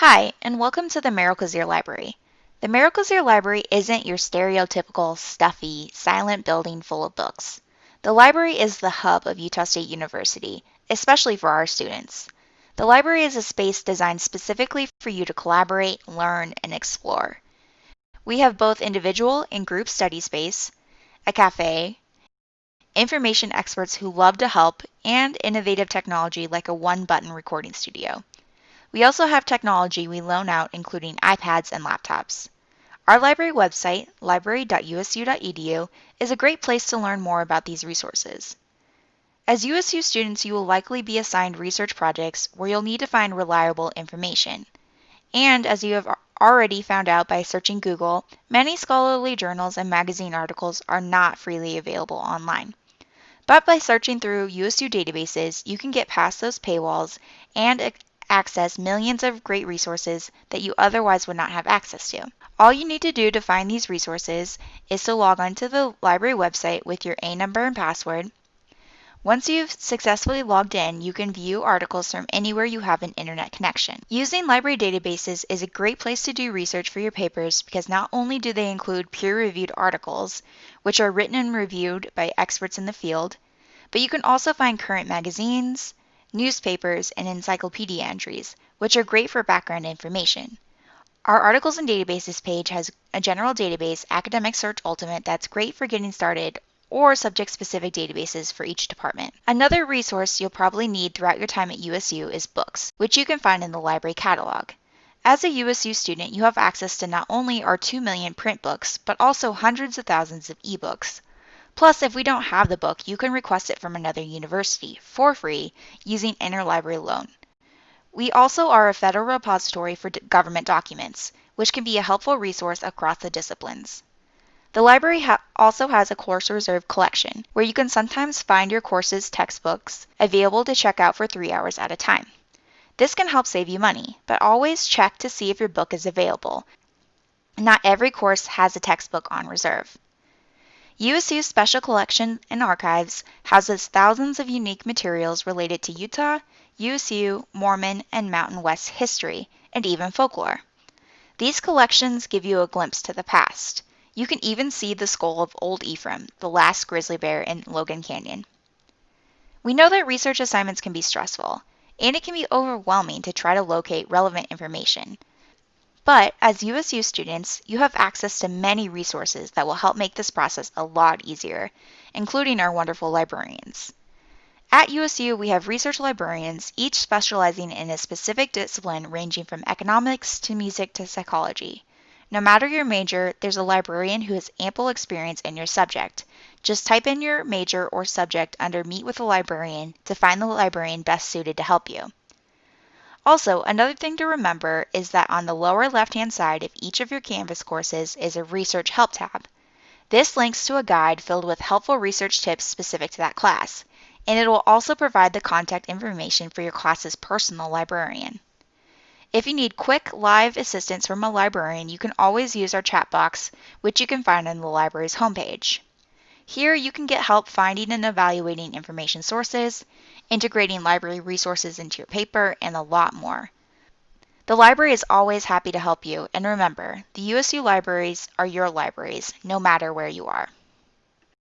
Hi, and welcome to the Merrill Cazier Library. The Merrill Cazier Library isn't your stereotypical, stuffy, silent building full of books. The library is the hub of Utah State University, especially for our students. The library is a space designed specifically for you to collaborate, learn, and explore. We have both individual and group study space, a cafe, information experts who love to help, and innovative technology like a one button recording studio. We also have technology we loan out, including iPads and laptops. Our library website, library.usu.edu, is a great place to learn more about these resources. As USU students, you will likely be assigned research projects where you'll need to find reliable information. And as you have already found out by searching Google, many scholarly journals and magazine articles are not freely available online. But by searching through USU databases, you can get past those paywalls and access millions of great resources that you otherwise would not have access to. All you need to do to find these resources is to log on to the library website with your A number and password. Once you've successfully logged in, you can view articles from anywhere you have an internet connection. Using library databases is a great place to do research for your papers because not only do they include peer-reviewed articles, which are written and reviewed by experts in the field, but you can also find current magazines, newspapers, and encyclopedia entries, which are great for background information. Our Articles and Databases page has a general database, Academic Search Ultimate, that's great for getting started, or subject-specific databases for each department. Another resource you'll probably need throughout your time at USU is books, which you can find in the library catalog. As a USU student, you have access to not only our 2 million print books, but also hundreds of thousands of ebooks. Plus, if we don't have the book, you can request it from another university for free using interlibrary loan. We also are a federal repository for government documents, which can be a helpful resource across the disciplines. The library ha also has a course reserve collection, where you can sometimes find your course's textbooks available to check out for three hours at a time. This can help save you money, but always check to see if your book is available. Not every course has a textbook on reserve. USU's Special Collection and Archives houses thousands of unique materials related to Utah, USU, Mormon, and Mountain West history, and even folklore. These collections give you a glimpse to the past. You can even see the skull of Old Ephraim, the last grizzly bear in Logan Canyon. We know that research assignments can be stressful, and it can be overwhelming to try to locate relevant information. But as USU students, you have access to many resources that will help make this process a lot easier, including our wonderful librarians. At USU, we have research librarians, each specializing in a specific discipline ranging from economics to music to psychology. No matter your major, there's a librarian who has ample experience in your subject. Just type in your major or subject under Meet with a Librarian to find the librarian best suited to help you. Also, another thing to remember is that on the lower left-hand side of each of your Canvas courses is a Research Help tab. This links to a guide filled with helpful research tips specific to that class, and it will also provide the contact information for your class's personal librarian. If you need quick live assistance from a librarian, you can always use our chat box, which you can find on the library's homepage. Here you can get help finding and evaluating information sources, integrating library resources into your paper, and a lot more. The library is always happy to help you, and remember, the USU libraries are your libraries, no matter where you are.